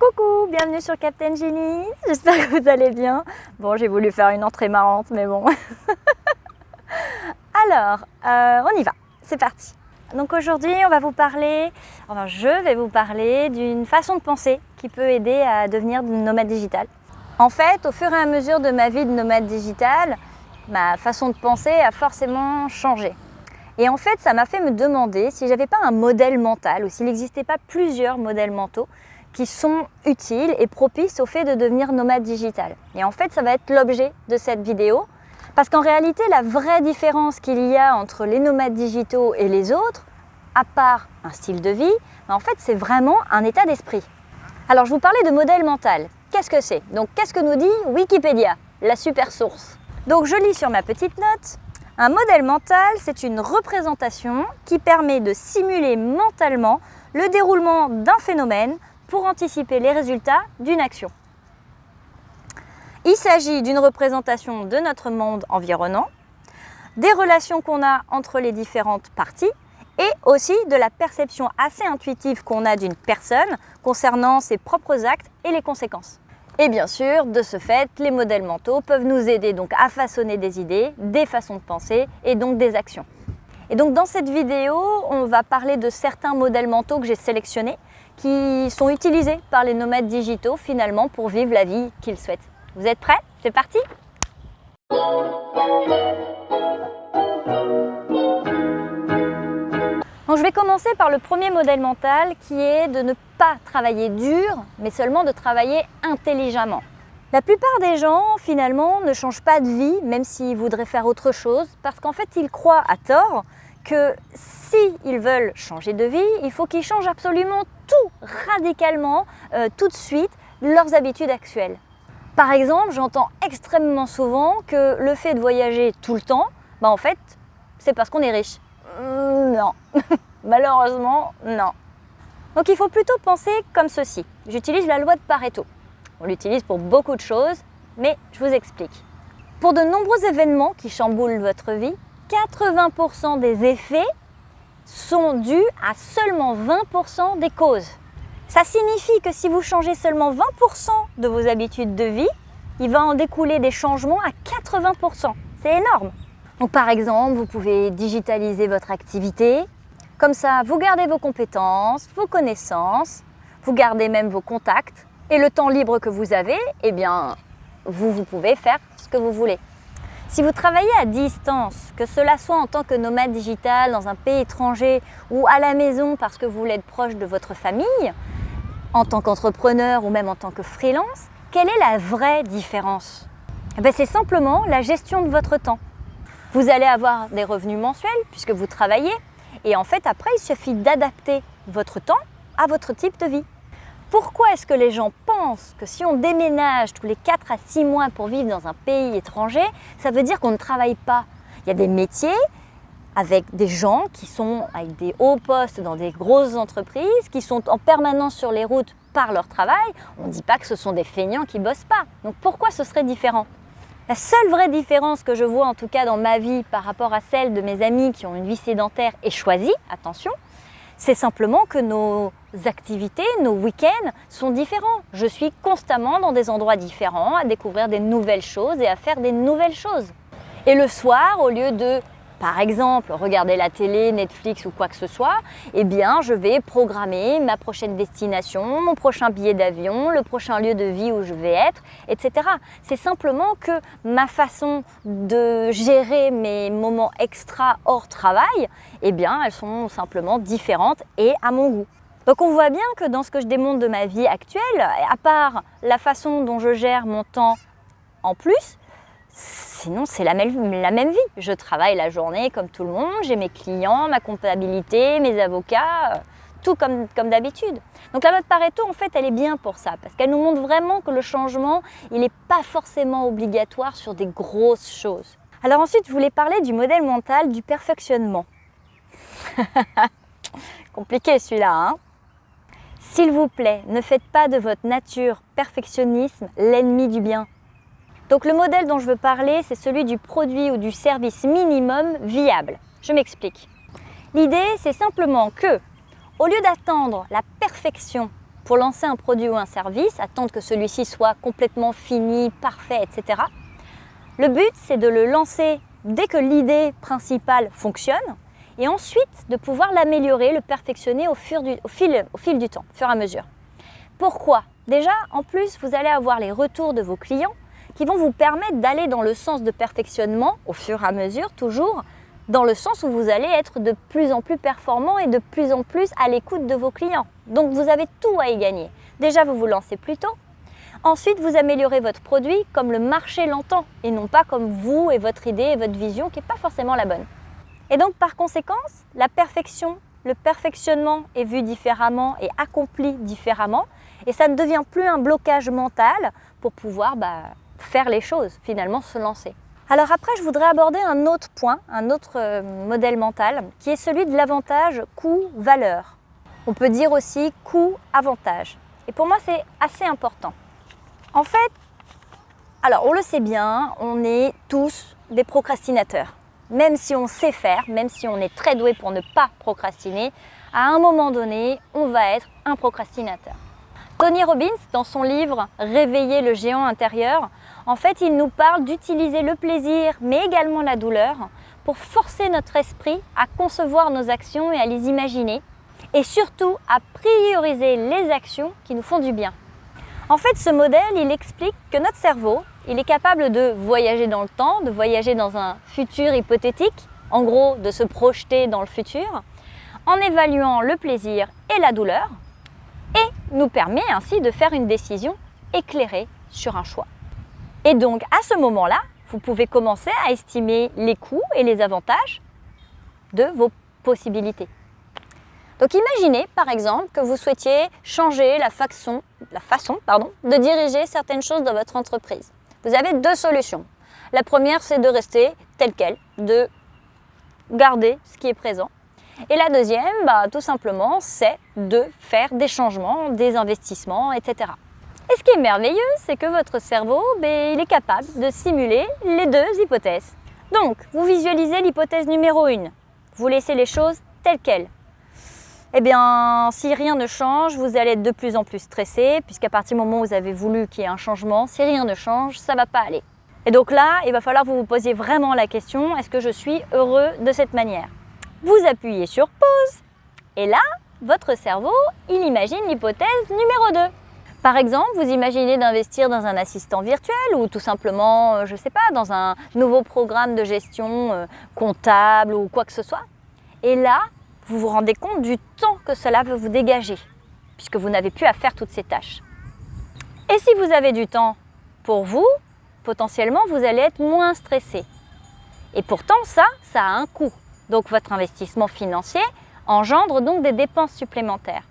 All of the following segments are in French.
Coucou, bienvenue sur Captain Genie, j'espère que vous allez bien. Bon, j'ai voulu faire une entrée marrante, mais bon. Alors, euh, on y va, c'est parti. Donc aujourd'hui, on va vous parler, enfin je vais vous parler d'une façon de penser qui peut aider à devenir nomade digital. En fait, au fur et à mesure de ma vie de nomade digital, ma façon de penser a forcément changé. Et en fait, ça m'a fait me demander si j'avais pas un modèle mental ou s'il n'existait pas plusieurs modèles mentaux qui sont utiles et propices au fait de devenir nomade digital. Et en fait, ça va être l'objet de cette vidéo. Parce qu'en réalité, la vraie différence qu'il y a entre les nomades digitaux et les autres, à part un style de vie, ben, en fait, c'est vraiment un état d'esprit. Alors, je vous parlais de modèle mental. Qu'est-ce que c'est? Donc, qu'est-ce que nous dit Wikipédia, la super source? Donc, je lis sur ma petite note. Un modèle mental, c'est une représentation qui permet de simuler mentalement le déroulement d'un phénomène pour anticiper les résultats d'une action. Il s'agit d'une représentation de notre monde environnant, des relations qu'on a entre les différentes parties et aussi de la perception assez intuitive qu'on a d'une personne concernant ses propres actes et les conséquences. Et bien sûr, de ce fait, les modèles mentaux peuvent nous aider donc à façonner des idées, des façons de penser et donc des actions. Et donc dans cette vidéo, on va parler de certains modèles mentaux que j'ai sélectionnés qui sont utilisés par les nomades digitaux finalement pour vivre la vie qu'ils souhaitent. Vous êtes prêts? C'est parti donc, je vais commencer par le premier modèle mental qui est de ne pas travailler dur, mais seulement de travailler intelligemment. La plupart des gens, finalement, ne changent pas de vie, même s'ils voudraient faire autre chose, parce qu'en fait, ils croient à tort que s'ils veulent changer de vie, il faut qu'ils changent absolument tout, radicalement, euh, tout de suite, leurs habitudes actuelles. Par exemple, j'entends extrêmement souvent que le fait de voyager tout le temps, bah en fait, c'est parce qu'on est riche. Mm, non, malheureusement, non. Donc il faut plutôt penser comme ceci. J'utilise la loi de Pareto. On l'utilise pour beaucoup de choses, mais je vous explique. Pour de nombreux événements qui chamboulent votre vie, 80% des effets sont dus à seulement 20% des causes. Ça signifie que si vous changez seulement 20% de vos habitudes de vie, il va en découler des changements à 80%. C'est énorme. Donc par exemple, vous pouvez digitaliser votre activité. Comme ça, vous gardez vos compétences, vos connaissances, vous gardez même vos contacts. Et le temps libre que vous avez, eh bien, vous, vous pouvez faire ce que vous voulez. Si vous travaillez à distance, que cela soit en tant que nomade digital dans un pays étranger ou à la maison parce que vous voulez être proche de votre famille, en tant qu'entrepreneur ou même en tant que freelance, quelle est la vraie différence? Eh C'est simplement la gestion de votre temps. Vous allez avoir des revenus mensuels puisque vous travaillez et en fait après il suffit d'adapter votre temps à votre type de vie. Pourquoi est-ce que les gens pensent que si on déménage tous les 4 à 6 mois pour vivre dans un pays étranger, ça veut dire qu'on ne travaille pas? Il y a des métiers avec des gens qui sont avec des hauts postes dans des grosses entreprises, qui sont en permanence sur les routes par leur travail. On ne dit pas que ce sont des feignants qui ne bossent pas. Donc pourquoi ce serait différent? La seule vraie différence que je vois en tout cas dans ma vie par rapport à celle de mes amis qui ont une vie sédentaire et choisie, attention, c'est simplement que nos activités, nos week-ends sont différents. Je suis constamment dans des endroits différents, à découvrir des nouvelles choses et à faire des nouvelles choses. Et le soir, au lieu de par exemple regarder la télé, Netflix ou quoi que ce soit, eh bien je vais programmer ma prochaine destination, mon prochain billet d'avion, le prochain lieu de vie où je vais être, etc. C'est simplement que ma façon de gérer mes moments extra hors travail, eh bien elles sont simplement différentes et à mon goût. Donc on voit bien que dans ce que je démontre de ma vie actuelle, à part la façon dont je gère mon temps en plus, Sinon, c'est la même, la même vie. Je travaille la journée comme tout le monde, j'ai mes clients, ma comptabilité, mes avocats, euh, tout comme, comme d'habitude. Donc la mode Pareto, en fait, elle est bien pour ça, parce qu'elle nous montre vraiment que le changement, il n'est pas forcément obligatoire sur des grosses choses. Alors ensuite, je voulais parler du modèle mental du perfectionnement. Compliqué celui-là, hein S'il vous plaît, ne faites pas de votre nature perfectionnisme l'ennemi du bien. Donc le modèle dont je veux parler, c'est celui du produit ou du service minimum viable. Je m'explique. L'idée, c'est simplement que, au lieu d'attendre la perfection pour lancer un produit ou un service, attendre que celui-ci soit complètement fini, parfait, etc. Le but, c'est de le lancer dès que l'idée principale fonctionne et ensuite de pouvoir l'améliorer, le perfectionner au, fil, au fil du temps, au fur et à mesure. Pourquoi? Déjà, en plus, vous allez avoir les retours de vos clients qui vont vous permettre d'aller dans le sens de perfectionnement, au fur et à mesure toujours, dans le sens où vous allez être de plus en plus performant et de plus en plus à l'écoute de vos clients. Donc vous avez tout à y gagner. Déjà, vous vous lancez plus tôt. Ensuite, vous améliorez votre produit comme le marché l'entend et non pas comme vous et votre idée et votre vision qui n'est pas forcément la bonne. Et donc, par conséquence, la perfection, le perfectionnement est vu différemment et accompli différemment et ça ne devient plus un blocage mental pour pouvoir bah, faire les choses, finalement se lancer. Alors après, je voudrais aborder un autre point, un autre euh, modèle mental, qui est celui de l'avantage coût-valeur. On peut dire aussi coût-avantage. Et pour moi, c'est assez important. En fait, alors on le sait bien, on est tous des procrastinateurs. Même si on sait faire, même si on est très doué pour ne pas procrastiner, à un moment donné, on va être un procrastinateur. Tony Robbins, dans son livre Réveiller le géant intérieur, en fait, il nous parle d'utiliser le plaisir, mais également la douleur, pour forcer notre esprit à concevoir nos actions et à les imaginer, et surtout à prioriser les actions qui nous font du bien. En fait, ce modèle, il explique que notre cerveau, il est capable de voyager dans le temps, de voyager dans un futur hypothétique, en gros de se projeter dans le futur, en évaluant le plaisir et la douleur, et nous permet ainsi de faire une décision éclairée sur un choix. Et donc à ce moment-là, vous pouvez commencer à estimer les coûts et les avantages de vos possibilités. Donc imaginez par exemple que vous souhaitiez changer la façon, la façon pardon, de diriger certaines choses dans votre entreprise. Vous avez deux solutions. La première, c'est de rester tel quel, de garder ce qui est présent. Et la deuxième, bah, tout simplement, c'est de faire des changements, des investissements, etc. Et ce qui est merveilleux, c'est que votre cerveau, ben, il est capable de simuler les deux hypothèses. Donc, vous visualisez l'hypothèse numéro 1. Vous laissez les choses telles quelles. Eh bien, si rien ne change, vous allez être de plus en plus stressé, puisqu'à partir du moment où vous avez voulu qu'il y ait un changement, si rien ne change, ça ne va pas aller. Et donc là, il va falloir que vous vous posiez vraiment la question, est-ce que je suis heureux de cette manière? Vous appuyez sur pause. Et là, votre cerveau, il imagine l'hypothèse numéro 2. Par exemple, vous imaginez d'investir dans un assistant virtuel ou tout simplement, euh, je ne sais pas, dans un nouveau programme de gestion euh, comptable ou quoi que ce soit. Et là, vous vous rendez compte du temps que cela veut vous dégager, puisque vous n'avez plus à faire toutes ces tâches. Et si vous avez du temps pour vous, potentiellement, vous allez être moins stressé. Et pourtant, ça, ça a un coût. Donc votre investissement financier engendre donc des dépenses supplémentaires.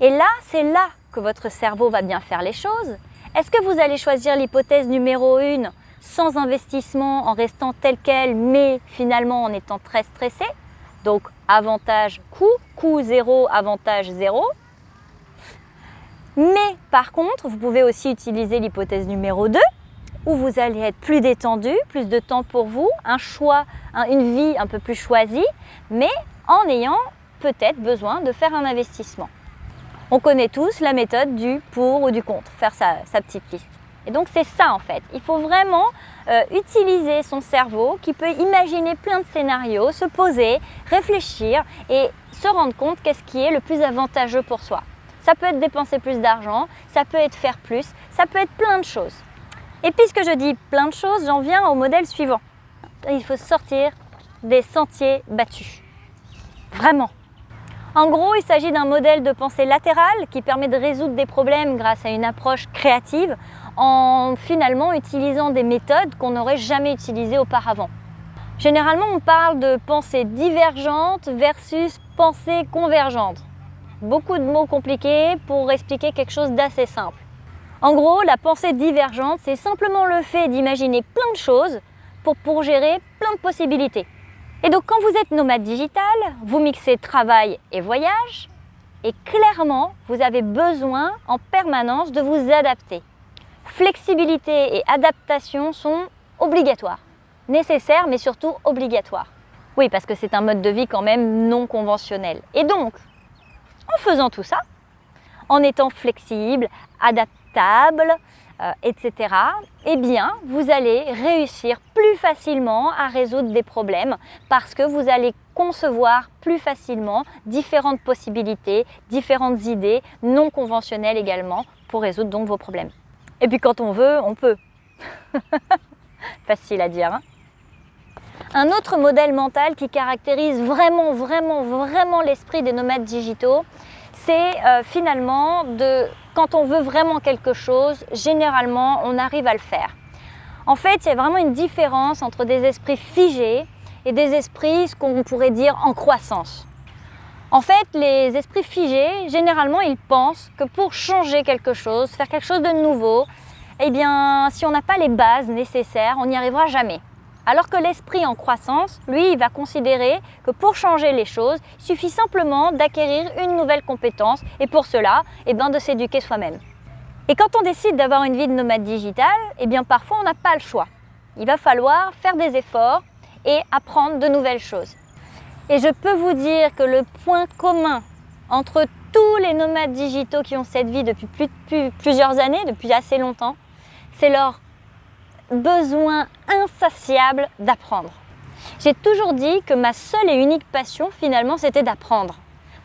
Et là, c'est là votre cerveau va bien faire les choses. Est-ce que vous allez choisir l'hypothèse numéro 1 sans investissement, en restant tel quel, mais finalement en étant très stressé? Donc avantage coût, coût zéro, avantage zéro. Mais par contre, vous pouvez aussi utiliser l'hypothèse numéro 2 où vous allez être plus détendu, plus de temps pour vous, un choix, une vie un peu plus choisie, mais en ayant peut-être besoin de faire un investissement. On connaît tous la méthode du pour ou du contre, faire sa, petite liste. Et donc c'est ça en fait, il faut vraiment euh, utiliser son cerveau qui peut imaginer plein de scénarios, se poser, réfléchir et se rendre compte qu'est-ce qui est le plus avantageux pour soi. Ça peut être dépenser plus d'argent, ça peut être faire plus, ça peut être plein de choses. Et puisque je dis plein de choses, j'en viens au modèle suivant. Il faut sortir des sentiers battus. Vraiment. En gros, il s'agit d'un modèle de pensée latérale qui permet de résoudre des problèmes grâce à une approche créative en finalement utilisant des méthodes qu'on n'aurait jamais utilisées auparavant. Généralement, on parle de pensée divergente versus pensée convergente. Beaucoup de mots compliqués pour expliquer quelque chose d'assez simple. En gros, la pensée divergente, c'est simplement le fait d'imaginer plein de choses pour, pour gérer plein de possibilités. Et donc quand vous êtes nomade digital, vous mixez travail et voyage, et clairement, vous avez besoin en permanence de vous adapter. Flexibilité et adaptation sont obligatoires, nécessaires mais surtout obligatoires. Oui, parce que c'est un mode de vie quand même non conventionnel. Et donc, en faisant tout ça, en étant flexible, adaptable, euh, etc., eh bien, vous allez réussir plus facilement à résoudre des problèmes parce que vous allez concevoir plus facilement différentes possibilités, différentes idées non conventionnelles également pour résoudre donc vos problèmes. Et puis quand on veut, on peut. Facile à dire. Hein un autre modèle mental qui caractérise vraiment, vraiment, vraiment l'esprit des nomades digitaux, c'est euh, finalement de quand on veut vraiment quelque chose, généralement, on arrive à le faire. En fait, il y a vraiment une différence entre des esprits figés et des esprits, ce qu'on pourrait dire, en croissance. En fait, les esprits figés, généralement, ils pensent que pour changer quelque chose, faire quelque chose de nouveau, eh bien, si on n'a pas les bases nécessaires, on n'y arrivera jamais. Alors que l'esprit en croissance, lui, il va considérer que pour changer les choses, il suffit simplement d'acquérir une nouvelle compétence et pour cela, eh bien, de s'éduquer soi-même. Et quand on décide d'avoir une vie de nomade digital, eh bien parfois on n'a pas le choix. Il va falloir faire des efforts et apprendre de nouvelles choses. Et je peux vous dire que le point commun entre tous les nomades digitaux qui ont cette vie depuis plusieurs années, depuis assez longtemps, c'est leur besoin insatiable d'apprendre. J'ai toujours dit que ma seule et unique passion finalement c'était d'apprendre.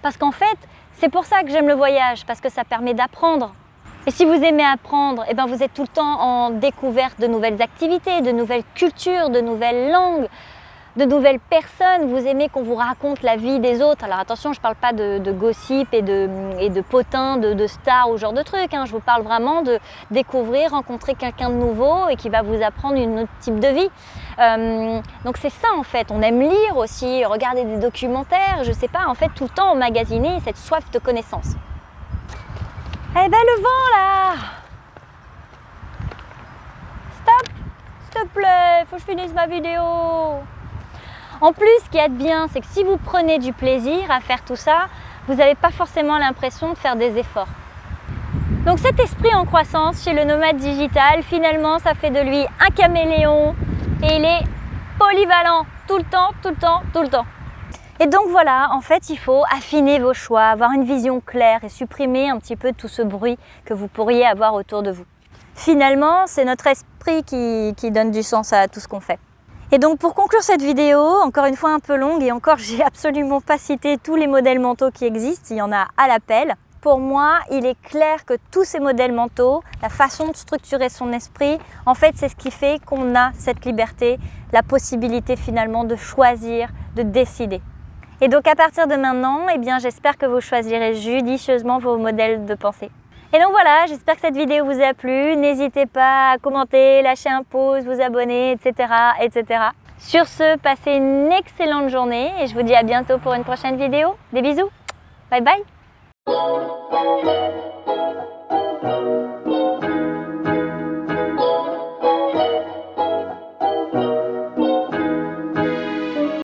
Parce qu'en fait, c'est pour ça que j'aime le voyage, parce que ça permet d'apprendre. Et si vous aimez apprendre, eh ben vous êtes tout le temps en découverte de nouvelles activités, de nouvelles cultures, de nouvelles langues, de nouvelles personnes, vous aimez qu'on vous raconte la vie des autres. Alors attention, je ne parle pas de, gossip et de, potins, de, stars ou genre de trucs. Hein. Je vous parle vraiment de découvrir, rencontrer quelqu'un de nouveau et qui va vous apprendre un autre type de vie. Euh, donc c'est ça en fait. On aime lire aussi, regarder des documentaires, je sais pas, en fait tout le temps emmagasiner cette soif de connaissance. Eh ben le vent là Stop S'il te plaît, faut que je finisse ma vidéo en plus, ce qui est bien, c'est que si vous prenez du plaisir à faire tout ça, vous n'avez pas forcément l'impression de faire des efforts. Donc cet esprit en croissance chez le nomade digital, finalement, ça fait de lui un caméléon et il est polyvalent tout le temps, tout le temps, tout le temps. Et donc voilà, en fait, il faut affiner vos choix, avoir une vision claire et supprimer un petit peu tout ce bruit que vous pourriez avoir autour de vous. Finalement, c'est notre esprit qui, qui donne du sens à tout ce qu'on fait. Et donc pour conclure cette vidéo, encore une fois un peu longue et encore j'ai absolument pas cité tous les modèles mentaux qui existent, il y en a à l'appel. Pour moi, il est clair que tous ces modèles mentaux, la façon de structurer son esprit, en fait c'est ce qui fait qu'on a cette liberté, la possibilité finalement de choisir, de décider. Et donc à partir de maintenant, eh j'espère que vous choisirez judicieusement vos modèles de pensée. Et donc voilà, j'espère que cette vidéo vous a plu. N'hésitez pas à commenter, lâcher un pouce, vous abonner, etc. etc. Sur ce, passez une excellente journée et je vous dis à bientôt pour une prochaine vidéo. Des bisous, bye bye